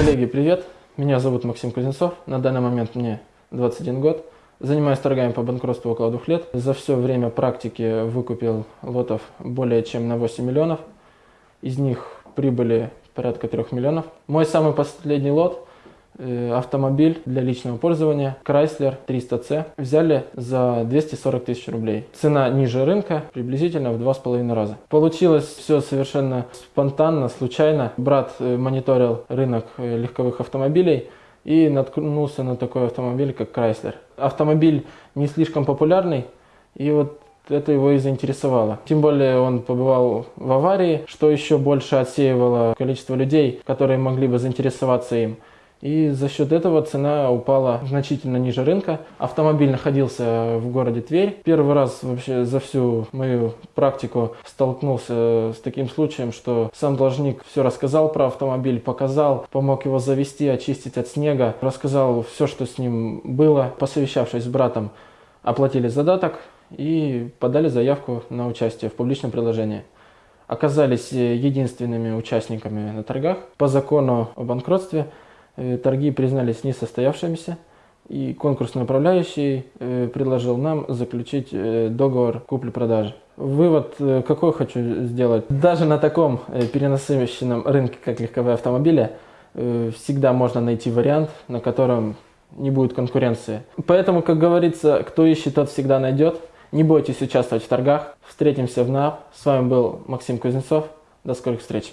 Коллеги, привет! Меня зовут Максим Кузнецов. На данный момент мне 21 год. Занимаюсь торгами по банкротству около двух лет. За все время практики выкупил лотов более чем на 8 миллионов. Из них прибыли порядка 3 миллионов. Мой самый последний лот автомобиль для личного пользования Chrysler 300C взяли за 240 тысяч рублей. Цена ниже рынка приблизительно в два с половиной раза. Получилось все совершенно спонтанно, случайно. Брат э, мониторил рынок э, легковых автомобилей и наткнулся на такой автомобиль, как Chrysler. Автомобиль не слишком популярный, и вот это его и заинтересовало. Тем более он побывал в аварии, что еще больше отсеивало количество людей, которые могли бы заинтересоваться им. И за счет этого цена упала значительно ниже рынка. Автомобиль находился в городе Тверь. Первый раз вообще за всю мою практику столкнулся с таким случаем, что сам должник все рассказал про автомобиль, показал, помог его завести, очистить от снега, рассказал все, что с ним было. Посовещавшись с братом, оплатили задаток и подали заявку на участие в публичном приложении оказались единственными участниками на торгах. По закону о банкротстве Э, торги признались несостоявшимися, и конкурсный управляющий э, предложил нам заключить э, договор купли-продажи. Вывод какой хочу сделать. Даже на таком перенасыщенном рынке, как легковые автомобили, всегда можно найти вариант, на котором не будет конкуренции. Поэтому, как говорится, кто ищет, тот всегда найдет. Не бойтесь участвовать в торгах. Встретимся в НАП. С вами был Максим Кузнецов. До скорых встреч.